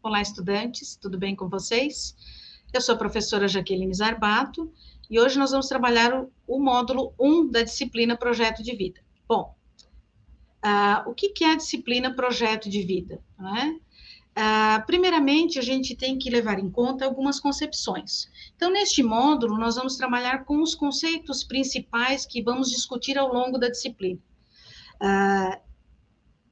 Olá, estudantes, tudo bem com vocês? Eu sou a professora Jaqueline Zarbato e hoje nós vamos trabalhar o, o módulo 1 da disciplina Projeto de Vida. Bom, uh, o que, que, é a disciplina Projeto de Vida? Uh, primeiramente, a gente tem que levar em conta algumas concepções. Então, neste módulo, nós vamos trabalhar com os conceitos principais que vamos discutir ao longo da disciplina. Uh,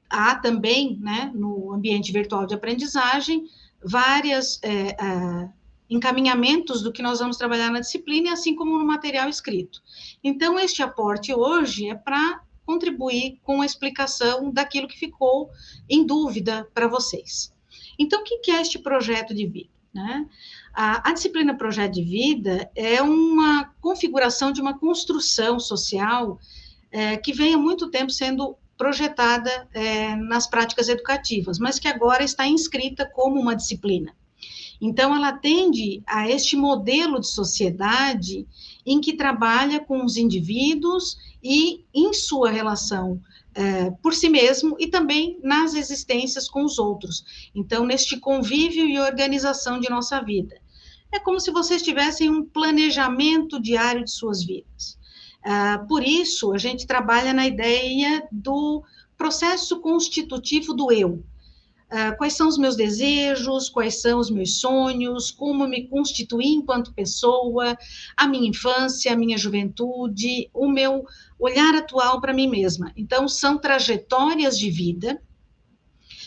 há também, né, no ambiente virtual de aprendizagem, vários é, é, encaminhamentos do que nós vamos trabalhar na disciplina, assim como no material escrito. Então, este aporte hoje é para contribuir com a explicação daquilo que ficou em dúvida para vocês. Então, o que é este projeto de vida? Né? A, a, disciplina Projeto de Vida é uma configuração de uma construção social é, que vem há muito tempo sendo projetada é, nas práticas educativas, mas que agora está inscrita como uma disciplina. Então, ela atende a este modelo de sociedade em que trabalha com os indivíduos e em sua relação é, por si mesmo e também nas existências com os outros. Então, neste convívio e organização de nossa vida. É como se vocês tivessem um planejamento diário de suas vidas. Uh, por isso, a gente trabalha na ideia do processo constitutivo do eu. Uh, quais são os meus desejos, quais são os meus sonhos, como me constituir enquanto pessoa, a minha infância, a minha juventude, o meu olhar atual para mim mesma. Então, são trajetórias de vida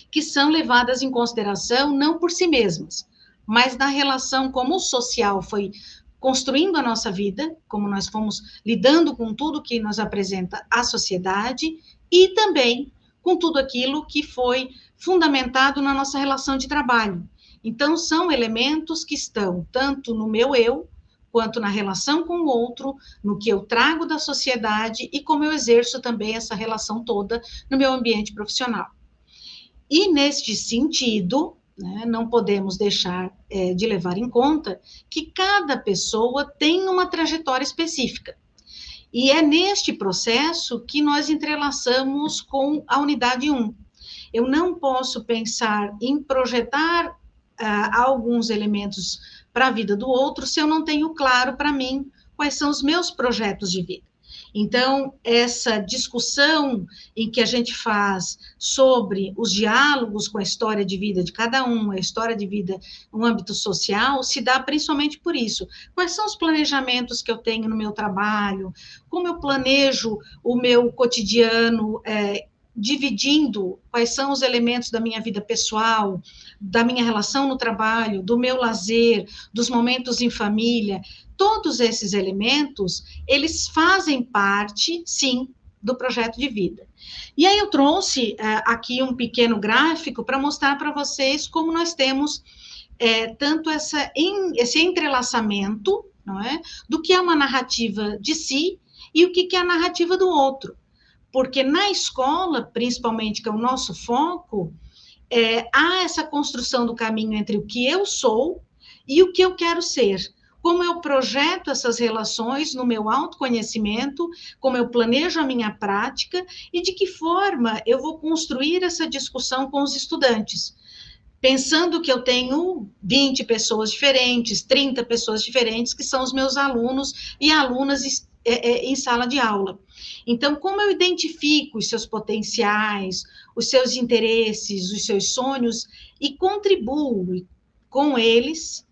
que são levadas em consideração não por si mesmas, mas na relação como o social foi construindo a nossa vida, como nós fomos lidando com tudo que nos apresenta a sociedade e também com tudo aquilo que foi fundamentado na nossa relação de trabalho. Então, são elementos que estão tanto no meu eu, quanto na relação com o outro, no que eu trago da sociedade e como eu exerço também essa relação toda no meu ambiente profissional. E neste sentido, né? Não podemos deixar é, de levar em conta que cada pessoa tem uma trajetória específica. E é neste processo que nós entrelaçamos com a unidade 1. Eu não posso pensar em projetar ah, alguns elementos para a vida do outro se eu não tenho claro para mim quais são os meus projetos de vida. Então, essa discussão em que a gente faz sobre os diálogos com a história de vida de cada um, a história de vida no âmbito social, se dá principalmente por isso. Quais são os planejamentos que eu tenho no meu trabalho? Como eu planejo o meu cotidiano? É, dividindo quais são os elementos da minha vida pessoal, da minha relação no trabalho, do meu lazer, dos momentos em família, todos esses elementos, eles fazem parte, sim, do projeto de vida. E aí eu trouxe uh, aqui um pequeno gráfico para mostrar para vocês como nós temos é, tanto essa, em, esse entrelaçamento, não é, do que é uma narrativa de si e o que, que é a narrativa do outro porque na escola, principalmente, que é o nosso foco, é, há essa construção do caminho entre o que eu sou e o que eu quero ser. Como eu projeto essas relações no meu autoconhecimento, como eu planejo a minha prática e de que forma eu vou construir essa discussão com os estudantes. Pensando que eu tenho 20 pessoas diferentes, 30 pessoas diferentes, que são os meus alunos e alunas é, é, em sala de aula. Então, como eu identifico os seus potenciais, os seus interesses, os seus sonhos e contribuo com eles,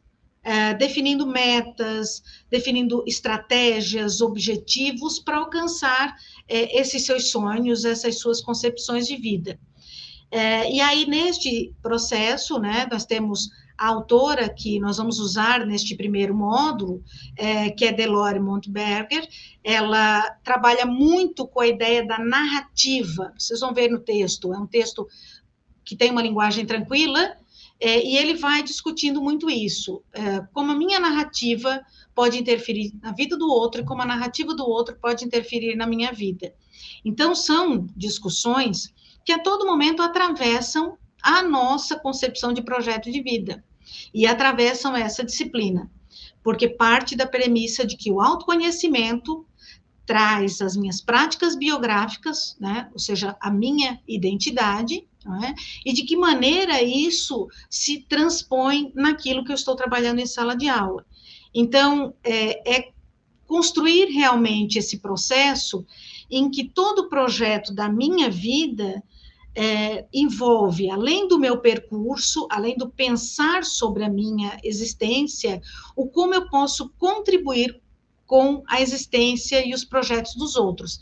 é, definindo metas, definindo estratégias, objetivos para alcançar é, esses seus sonhos, essas suas concepções de vida. É, e aí, neste processo, né, nós temos a autora que nós vamos usar neste primeiro módulo, é, que é Delore Montberger, ela trabalha muito com a ideia da narrativa. Vocês vão ver no texto, é um texto que tem uma linguagem tranquila, é, e ele vai discutindo muito isso, é, como a minha narrativa pode interferir na vida do outro e como a narrativa do outro pode interferir na minha vida. Então, são discussões que a todo momento atravessam a nossa concepção de projeto de vida e atravessam essa disciplina, porque parte da premissa de que o autoconhecimento traz as minhas práticas biográficas, né, ou seja, a minha identidade, é? e de que maneira isso se transpõe naquilo que eu estou trabalhando em sala de aula. Então, é, é construir realmente esse processo em que todo projeto da minha vida é, envolve, além do meu percurso, além do pensar sobre a minha existência, o como eu posso contribuir com a existência e os projetos dos outros,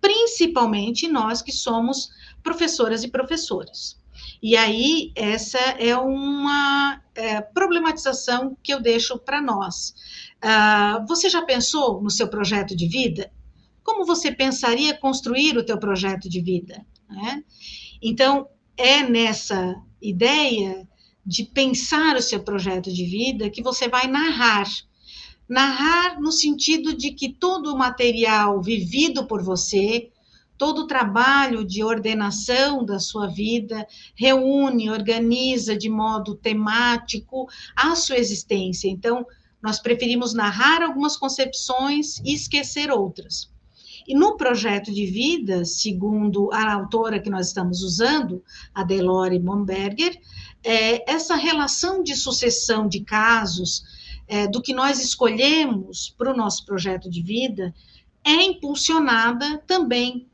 principalmente nós que somos professoras e professores. E aí, essa é uma é, problematização que eu deixo para nós. Uh, você já pensou no seu projeto de vida? Como você pensaria construir o teu projeto de vida? Né? Então, é nessa ideia de pensar o seu projeto de vida que você vai narrar Narrar no sentido de que todo o material vivido por você, todo o trabalho de ordenação da sua vida, reúne, organiza de modo temático a sua existência. Então, nós preferimos narrar algumas concepções e esquecer outras. E no projeto de vida, segundo a autora que nós estamos usando, a Delore Momberger, é, essa relação de sucessão de casos é, do que nós escolhemos para o nosso projeto de vida é impulsionada também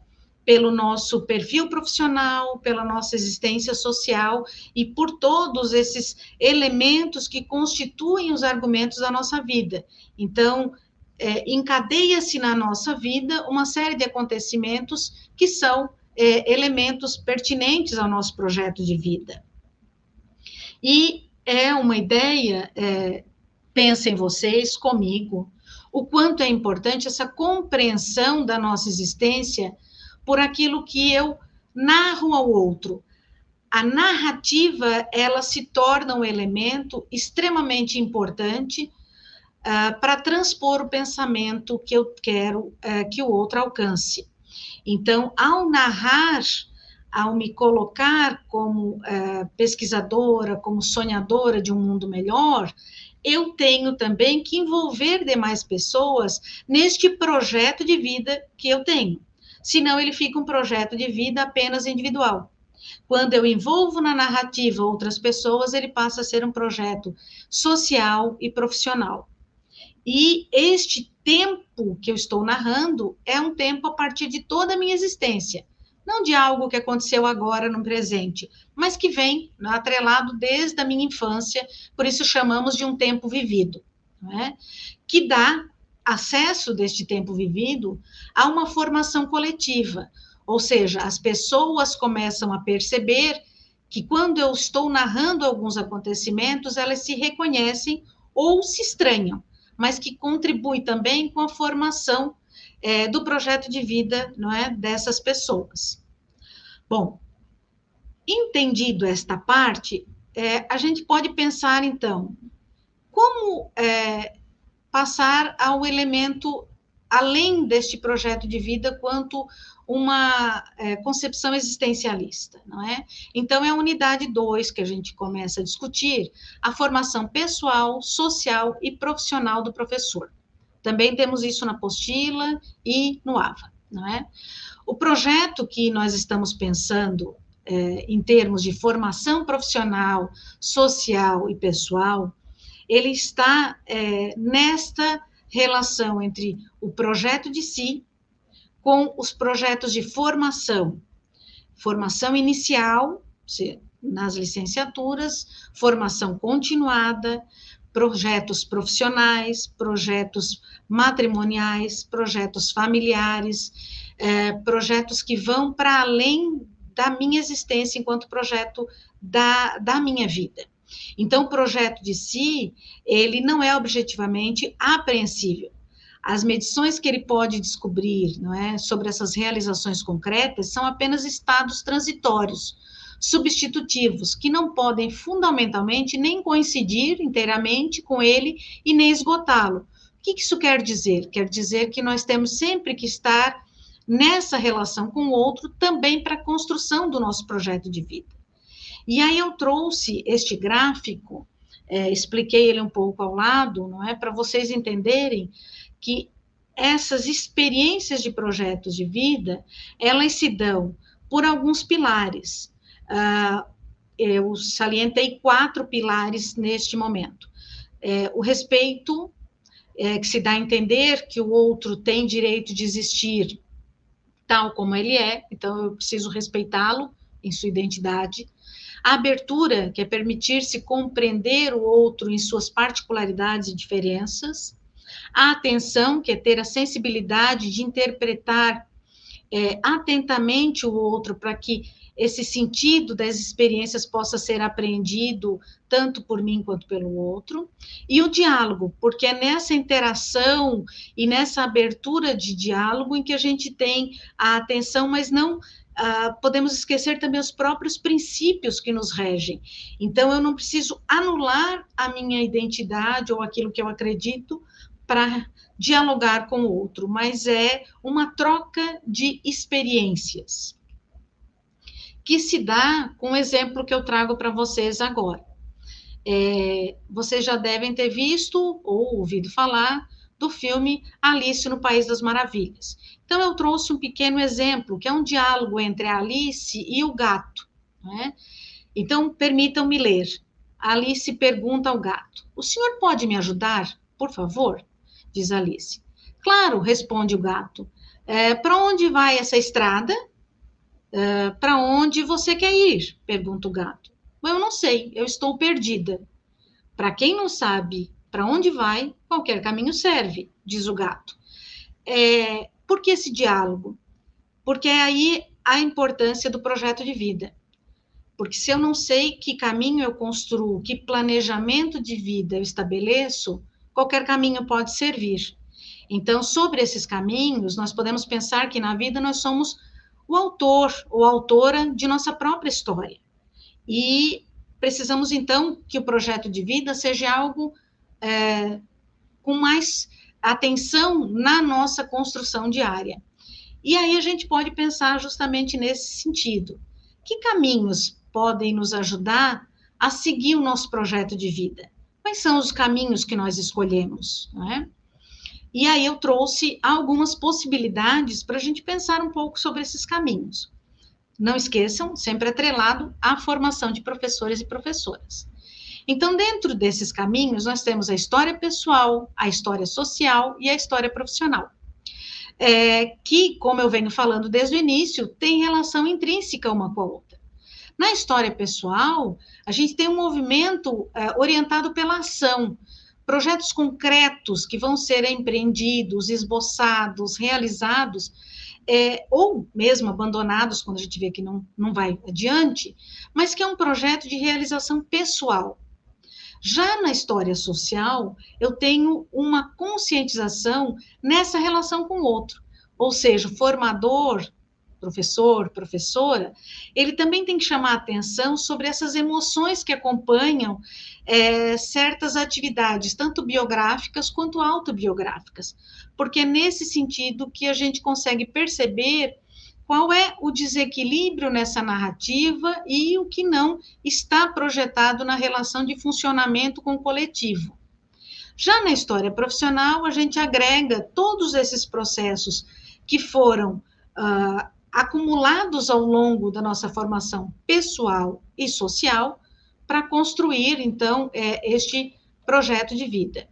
pelo nosso perfil profissional, pela nossa existência social e por todos esses elementos que constituem os argumentos da nossa vida. Então, é, encadeia-se na nossa vida uma série de acontecimentos que são é, elementos pertinentes ao nosso projeto de vida. E é uma ideia é, pensem vocês comigo o quanto é importante essa compreensão da nossa existência por aquilo que eu narro ao outro. A narrativa, ela se torna um elemento extremamente importante uh, para transpor o pensamento que eu quero uh, que o outro alcance. Então, ao narrar, ao me colocar como uh, pesquisadora, como sonhadora de um mundo melhor, eu tenho também que envolver demais pessoas neste projeto de vida que eu tenho. Senão, ele fica um projeto de vida apenas individual. Quando eu envolvo na narrativa outras pessoas, ele passa a ser um projeto social e profissional. E este tempo que eu estou narrando é um tempo a partir de toda a minha existência. Não de algo que aconteceu agora no presente, mas que vem né, atrelado desde a minha infância, por isso chamamos de um tempo vivido, é? que dá acesso deste tempo vivido a uma formação coletiva, ou seja, as pessoas começam a perceber que quando eu estou narrando alguns acontecimentos, elas se reconhecem ou se estranham, mas que contribui também com a formação é, do projeto de vida não é, dessas pessoas. Bom, entendido esta parte, é, a gente pode pensar, então, como é, passar ao elemento além deste projeto de vida quanto uma é, concepção existencialista, não é? Então, é a unidade 2 que a gente começa a discutir, a formação pessoal, social e profissional do professor. Também temos isso na apostila e no AVA, não é? O projeto que nós estamos pensando é, em termos de formação profissional, social e pessoal, ele está é, nesta relação entre o projeto de si com os projetos de formação. Formação inicial, nas licenciaturas, formação continuada, projetos profissionais, projetos matrimoniais, projetos familiares, é, projetos que vão para além da minha existência enquanto projeto da, da minha vida. Então, o projeto de si, ele não é objetivamente apreensível. As medições que ele pode descobrir não é, sobre essas realizações concretas são apenas estados transitórios, substitutivos, que não podem fundamentalmente nem coincidir inteiramente com ele e nem esgotá-lo. O que isso quer dizer? Quer dizer que nós temos sempre que estar nessa relação com o outro também para a construção do nosso projeto de vida. E aí eu trouxe este gráfico, é, expliquei ele um pouco ao lado, não é, para vocês entenderem que essas experiências de projetos de vida, elas se dão por alguns pilares. Uh, eu salientei quatro pilares neste momento. É, o respeito, é, que se dá a entender que o outro tem direito de existir tal como ele é, então eu preciso respeitá-lo em sua identidade. A abertura, que é permitir-se compreender o outro em suas particularidades e diferenças. A atenção, que é ter a sensibilidade de interpretar é, atentamente o outro para que esse sentido das experiências possa ser apreendido tanto por mim quanto pelo outro, e o diálogo, porque é nessa interação e nessa abertura de diálogo em que a gente tem a atenção, mas não Uh, podemos esquecer também os próprios princípios que nos regem. Então, eu não preciso anular a minha identidade ou aquilo que eu acredito para dialogar com o outro, mas é uma troca de experiências que se dá com o exemplo que eu trago para vocês agora. É, vocês já devem ter visto ou ouvido falar do filme Alice no País das Maravilhas. Então, eu trouxe um pequeno exemplo, que é um diálogo entre a Alice e o gato. Né? Então, permitam-me ler. Alice pergunta ao gato: O senhor pode me ajudar, por favor? Diz Alice. Claro, responde o gato. É, Para onde vai essa estrada? Uh, para onde você quer ir? Pergunta o gato. Eu não sei, eu estou perdida. Para quem não sabe para onde vai, qualquer caminho serve, diz o gato. É, por que esse diálogo? Porque é aí a importância do projeto de vida. Porque se eu não sei que caminho eu construo, que planejamento de vida eu estabeleço, qualquer caminho pode servir. Então, sobre esses caminhos, nós podemos pensar que na vida nós somos o autor ou autora de nossa própria história. E precisamos, então, que o projeto de vida seja algo é, com mais atenção na nossa construção diária. E aí a gente pode pensar justamente nesse sentido. Que caminhos podem nos ajudar a seguir o nosso projeto de vida? Quais são os caminhos que nós escolhemos? É? E aí eu trouxe algumas possibilidades para a gente pensar um pouco sobre esses caminhos. Não esqueçam, sempre atrelado à formação de professores e professoras. Então, dentro desses caminhos, nós temos a história pessoal, a história social e a história profissional. É, que, como eu venho falando desde o início, tem relação intrínseca uma com a outra. Na história pessoal, a gente tem um movimento é, orientado pela ação, projetos concretos que vão ser empreendidos, esboçados, realizados, é, ou mesmo abandonados quando a gente vê que não, não vai adiante, mas que é um projeto de realização pessoal. Já na história social, eu tenho uma conscientização nessa relação com o outro, ou seja, o formador professor, professora, ele também tem que chamar atenção sobre essas emoções que acompanham é, certas atividades, tanto biográficas quanto autobiográficas, porque é nesse sentido que a gente consegue perceber qual é o desequilíbrio nessa narrativa e o que não está projetado na relação de funcionamento com o coletivo. Já na história profissional, a gente agrega todos esses processos que foram uh, acumulados ao longo da nossa formação pessoal e social para construir, então, é, este projeto de vida,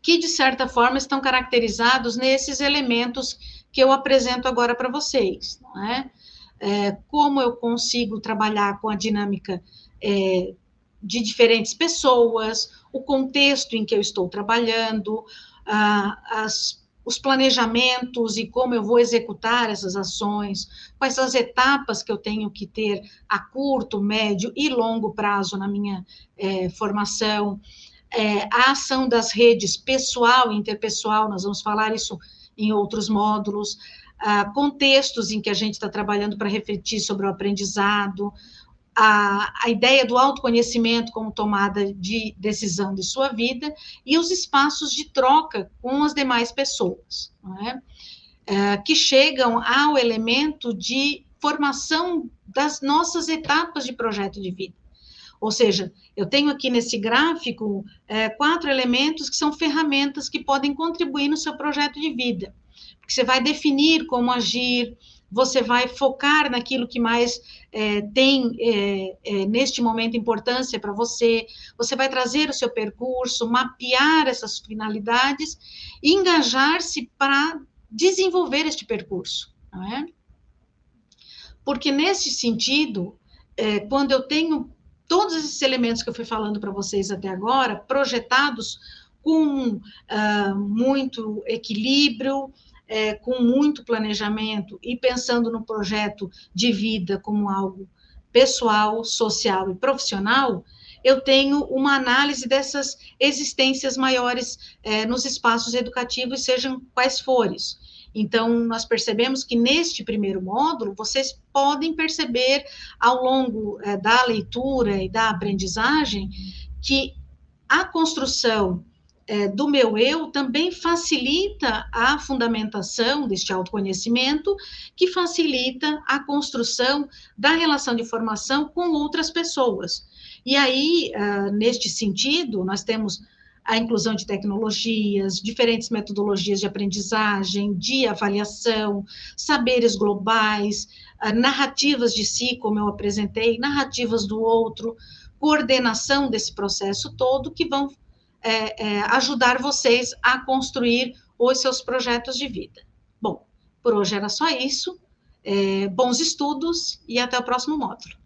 que, de certa forma, estão caracterizados nesses elementos que eu apresento agora para vocês, não é? é? Como eu consigo trabalhar com a dinâmica é, de diferentes pessoas, o contexto em que eu estou trabalhando, as os planejamentos e como eu vou executar essas ações, quais as etapas que eu tenho que ter a curto, médio e longo prazo na minha é, formação, é, a ação das redes pessoal e interpessoal, nós vamos falar isso em outros módulos, contextos em que a gente está trabalhando para refletir sobre o aprendizado, a, a ideia do autoconhecimento como tomada de decisão de sua vida e os espaços de troca com as demais pessoas, é? É, que chegam ao elemento de formação das nossas etapas de projeto de vida. Ou seja, eu tenho aqui nesse gráfico é, quatro elementos que são ferramentas que podem contribuir no seu projeto de vida. Porque você vai definir como agir, você vai focar naquilo que mais é, tem é, é, neste momento importância para você, você vai trazer o seu percurso, mapear essas finalidades e engajar-se para desenvolver este percurso, não é? Porque nesse sentido, é, quando eu tenho todos esses elementos que eu fui falando para vocês até agora, projetados com uh, muito equilíbrio, é, com muito planejamento e pensando no projeto de vida como algo pessoal, social e profissional, eu tenho uma análise dessas existências maiores é, nos espaços educativos, sejam quais forem. Então, nós percebemos que neste primeiro módulo, vocês podem perceber ao longo é, da leitura e da aprendizagem que a construção é, do meu eu também facilita a fundamentação deste autoconhecimento, que facilita a construção da relação de formação com outras pessoas. E aí, uh, neste sentido, nós temos a inclusão de tecnologias, diferentes metodologias de aprendizagem, de avaliação, saberes globais, uh, narrativas de si, como eu apresentei, narrativas do outro, coordenação desse processo todo, que vão é, é, ajudar vocês a construir os seus projetos de vida. Bom, por hoje era só isso. É, bons estudos e até o próximo módulo.